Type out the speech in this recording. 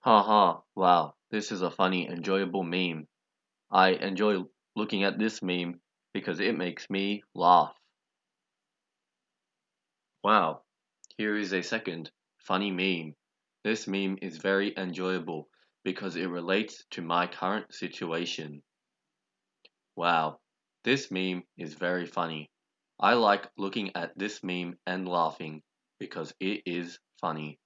Haha, wow, this is a funny, enjoyable meme. I enjoy looking at this meme because it makes me laugh. Wow, here is a second funny meme. This meme is very enjoyable because it relates to my current situation. Wow, this meme is very funny. I like looking at this meme and laughing because it is funny.